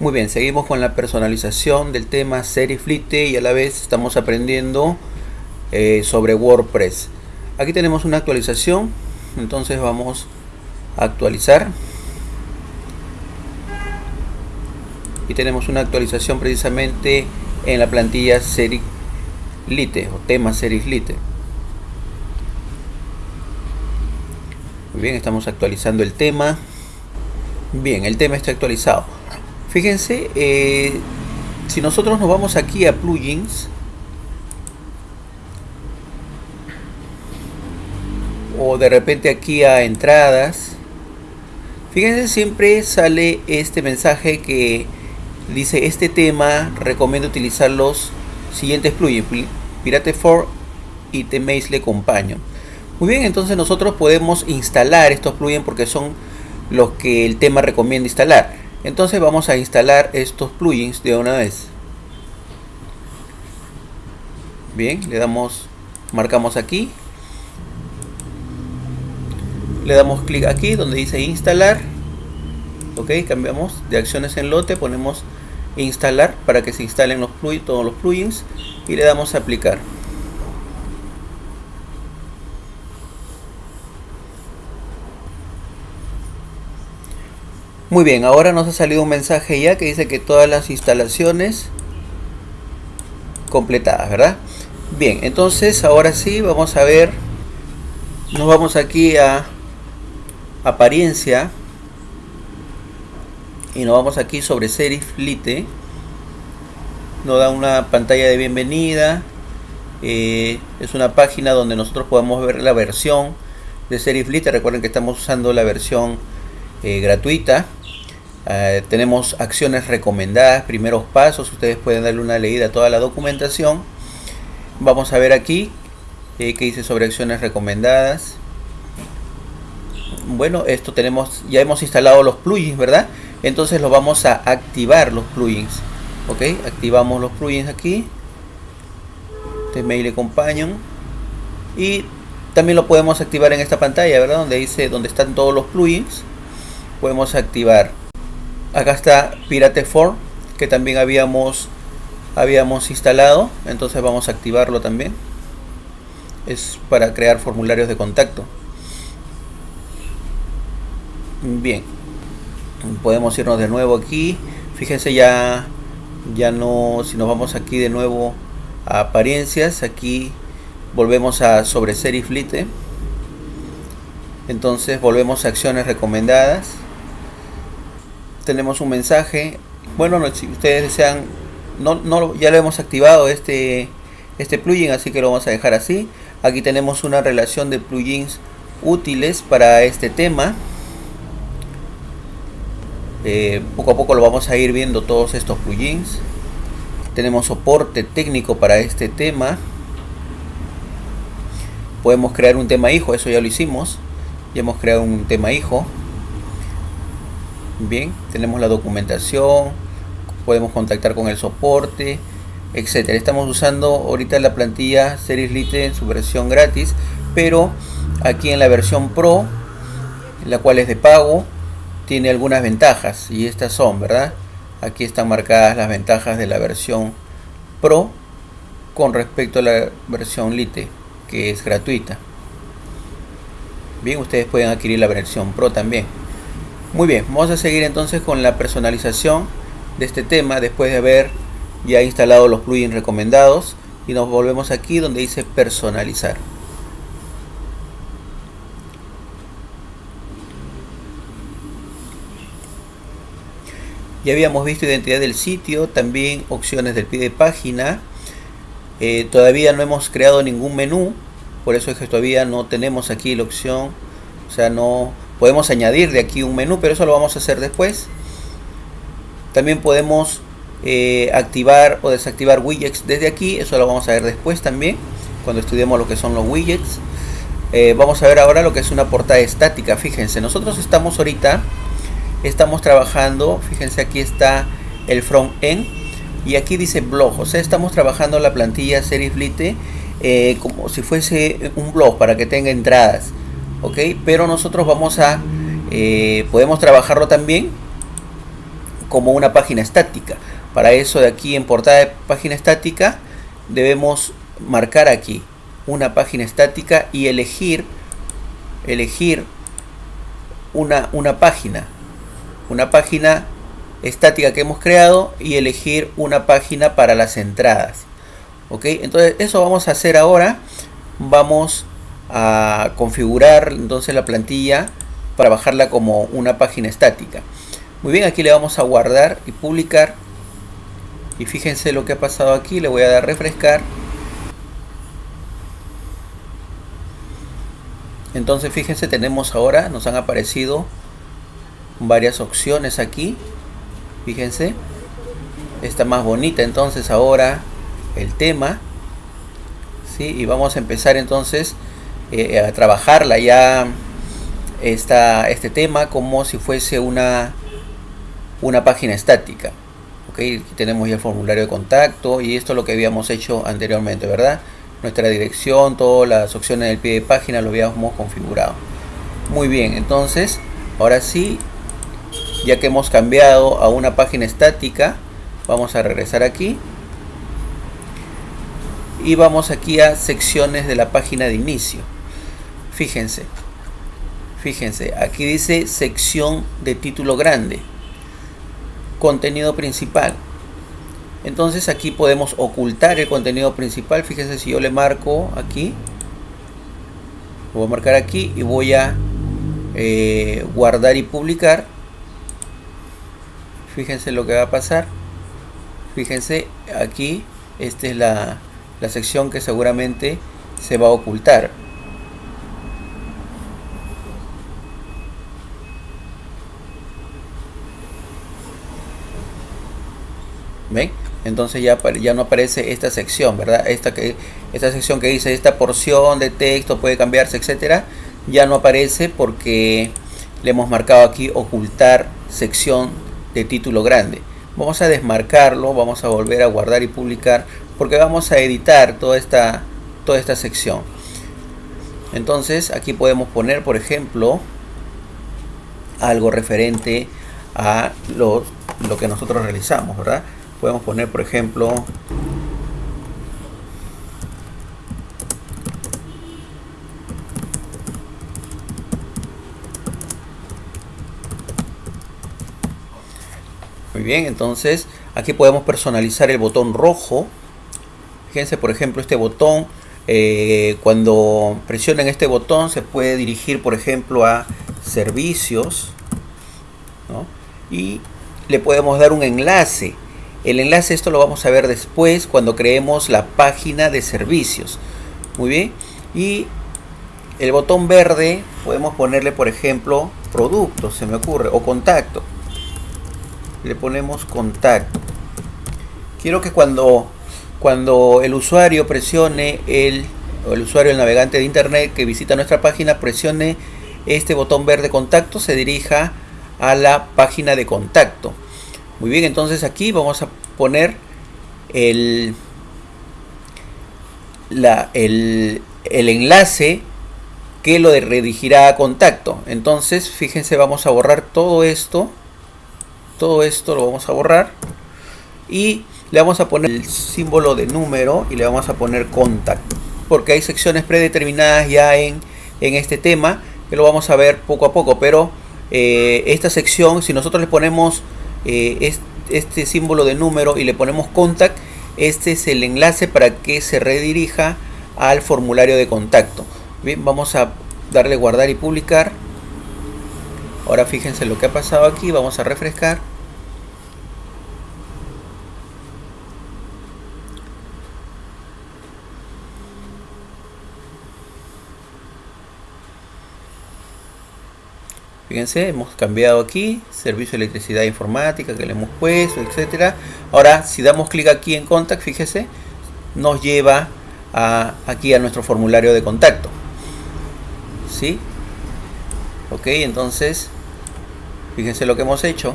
Muy bien, seguimos con la personalización del tema Seriflite y a la vez estamos aprendiendo eh, sobre WordPress. Aquí tenemos una actualización, entonces vamos a actualizar. Y tenemos una actualización precisamente en la plantilla Seriflite o tema Seriflite. Muy bien, estamos actualizando el tema. Bien, el tema está actualizado. Fíjense, eh, si nosotros nos vamos aquí a plugins, o de repente aquí a entradas, fíjense siempre sale este mensaje que dice este tema recomiendo utilizar los siguientes plugins, Pirate 4 y Temaze Companion. Muy bien, entonces nosotros podemos instalar estos plugins porque son los que el tema recomienda instalar. Entonces vamos a instalar estos plugins de una vez. Bien, le damos, marcamos aquí. Le damos clic aquí donde dice instalar. Ok, cambiamos de acciones en lote, ponemos instalar para que se instalen los plugins, todos los plugins y le damos a aplicar. Muy bien, ahora nos ha salido un mensaje ya que dice que todas las instalaciones completadas, ¿verdad? Bien, entonces ahora sí vamos a ver, nos vamos aquí a apariencia y nos vamos aquí sobre Serif Lite, nos da una pantalla de bienvenida, eh, es una página donde nosotros podemos ver la versión de Serif Lite, recuerden que estamos usando la versión eh, gratuita eh, tenemos acciones recomendadas, primeros pasos, ustedes pueden darle una leída a toda la documentación. Vamos a ver aquí eh, que dice sobre acciones recomendadas. Bueno, esto tenemos, ya hemos instalado los plugins, ¿verdad? Entonces lo vamos a activar los plugins. Ok, activamos los plugins aquí. Este mail companion. Y también lo podemos activar en esta pantalla, ¿verdad? Donde dice, donde están todos los plugins. Podemos activar acá está Pirate 4 que también habíamos habíamos instalado. Entonces vamos a activarlo también. Es para crear formularios de contacto. Bien. Podemos irnos de nuevo aquí. Fíjense ya ya no si nos vamos aquí de nuevo a apariencias aquí volvemos a sobre Seriflite entonces volvemos a acciones recomendadas tenemos un mensaje. Bueno, si ustedes desean, no, no, ya lo hemos activado este, este plugin, así que lo vamos a dejar así. Aquí tenemos una relación de plugins útiles para este tema. Eh, poco a poco lo vamos a ir viendo todos estos plugins. Tenemos soporte técnico para este tema. Podemos crear un tema hijo, eso ya lo hicimos. Ya hemos creado un tema hijo. Bien, tenemos la documentación, podemos contactar con el soporte, etcétera. Estamos usando ahorita la plantilla Series Lite en su versión gratis, pero aquí en la versión Pro, la cual es de pago, tiene algunas ventajas y estas son, ¿verdad? Aquí están marcadas las ventajas de la versión Pro con respecto a la versión Lite, que es gratuita. Bien, ustedes pueden adquirir la versión Pro también. Muy bien, vamos a seguir entonces con la personalización de este tema después de haber ya instalado los plugins recomendados y nos volvemos aquí donde dice personalizar. Ya habíamos visto identidad del sitio, también opciones del pie de página. Eh, todavía no hemos creado ningún menú, por eso es que todavía no tenemos aquí la opción, o sea, no Podemos añadir de aquí un menú, pero eso lo vamos a hacer después. También podemos eh, activar o desactivar widgets desde aquí. Eso lo vamos a ver después también, cuando estudiemos lo que son los widgets. Eh, vamos a ver ahora lo que es una portada estática. Fíjense, nosotros estamos ahorita, estamos trabajando, fíjense aquí está el front end y aquí dice blog. O sea, estamos trabajando la plantilla Seriflite eh, como si fuese un blog para que tenga entradas ok pero nosotros vamos a eh, podemos trabajarlo también como una página estática. Para eso de aquí en portada de página estática debemos marcar aquí una página estática y elegir elegir una, una página. Una página estática que hemos creado y elegir una página para las entradas. Ok entonces eso vamos a hacer ahora. Vamos a configurar entonces la plantilla para bajarla como una página estática. Muy bien aquí le vamos a guardar y publicar. Y fíjense lo que ha pasado aquí le voy a dar refrescar. Entonces fíjense tenemos ahora nos han aparecido varias opciones aquí. Fíjense está más bonita entonces ahora el tema. ¿sí? y vamos a empezar entonces eh, a trabajarla ya esta, este tema como si fuese una una página estática ok aquí tenemos ya el formulario de contacto y esto es lo que habíamos hecho anteriormente verdad nuestra dirección todas las opciones del pie de página lo habíamos configurado. Muy bien entonces ahora sí ya que hemos cambiado a una página estática vamos a regresar aquí y vamos aquí a secciones de la página de inicio fíjense fíjense aquí dice sección de título grande contenido principal. Entonces aquí podemos ocultar el contenido principal. Fíjense si yo le marco aquí voy a marcar aquí y voy a eh, guardar y publicar. Fíjense lo que va a pasar. Fíjense aquí esta es la, la sección que seguramente se va a ocultar ¿Ven? Entonces ya, ya no aparece esta sección, ¿verdad? Esta, que, esta sección que dice esta porción de texto puede cambiarse, etcétera, ya no aparece porque le hemos marcado aquí ocultar sección de título grande. Vamos a desmarcarlo, vamos a volver a guardar y publicar porque vamos a editar toda esta, toda esta sección. Entonces aquí podemos poner, por ejemplo, algo referente a lo, lo que nosotros realizamos, ¿verdad? Podemos poner, por ejemplo, Muy bien, entonces aquí podemos personalizar el botón rojo. Fíjense, por ejemplo, este botón, eh, cuando presionen este botón se puede dirigir, por ejemplo, a servicios. Y le podemos dar un enlace. El enlace, esto lo vamos a ver después cuando creemos la página de servicios. Muy bien. Y el botón verde podemos ponerle, por ejemplo, producto, se me ocurre, o contacto le ponemos contacto quiero que cuando cuando el usuario presione el, el usuario el navegante de internet que visita nuestra página presione este botón verde contacto se dirija a la página de contacto muy bien entonces aquí vamos a poner el, la, el, el enlace que lo redirigirá a contacto. Entonces fíjense vamos a borrar todo esto. Todo esto lo vamos a borrar. Y le vamos a poner el símbolo de número y le vamos a poner contact. Porque hay secciones predeterminadas ya en, en este tema que lo vamos a ver poco a poco. Pero eh, esta sección si nosotros le ponemos eh, este, símbolo de número y le ponemos contact este es el enlace para que se redirija al formulario de contacto bien vamos a darle guardar y publicar Ahora fíjense lo que ha pasado aquí, vamos a refrescar. Fíjense, hemos cambiado aquí, servicio de electricidad informática que le hemos puesto, etcétera. Ahora, si damos clic aquí en Contact, fíjese, nos lleva aquí a nuestro formulario de contacto. ¿Sí? Ok, entonces Fíjense lo que hemos hecho.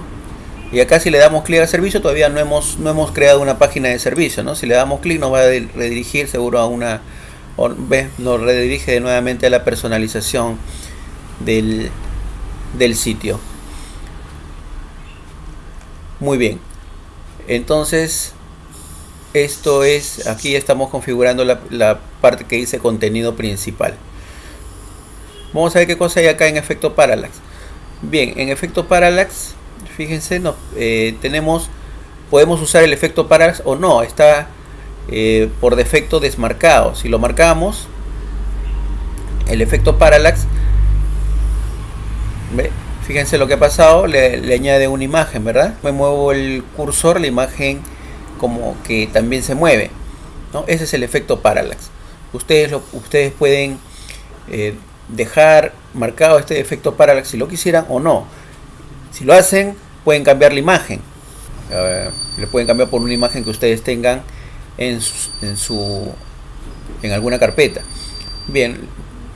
Y acá si le damos clic al servicio, todavía no hemos, no hemos creado una página de servicio. ¿no? Si le damos clic nos va a redirigir seguro a una... ¿ves? Nos redirige nuevamente a la personalización del, del sitio. Muy bien. Entonces, esto es, aquí estamos configurando la, la parte que dice contenido principal. Vamos a ver qué cosa hay acá en efecto parallax. Bien, en efecto parallax, fíjense, no, eh, tenemos, podemos usar el efecto parallax o no, está eh, por defecto desmarcado. Si lo marcamos, el efecto parallax, fíjense lo que ha pasado, le, añade una imagen, ¿verdad? Me muevo el cursor, la imagen como que también se mueve, ¿no? Ese es el efecto parallax. Ustedes, lo, ustedes pueden eh, dejar marcado este efecto parallax si lo quisieran o no. Si lo hacen, pueden cambiar la imagen. Le pueden cambiar por una imagen que ustedes tengan en su, en su en alguna carpeta. Bien,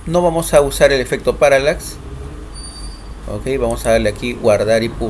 no vamos a usar el efecto parallax. Ok, vamos a darle aquí guardar y publicar.